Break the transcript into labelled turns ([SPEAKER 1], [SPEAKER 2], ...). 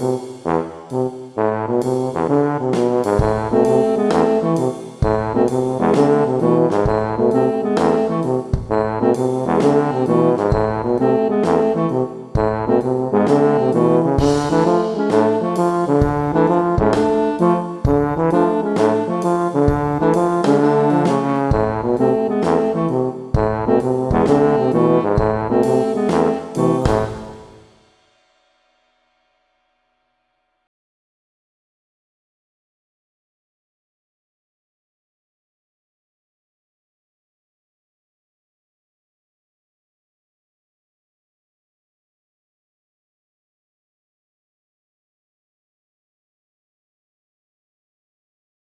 [SPEAKER 1] you.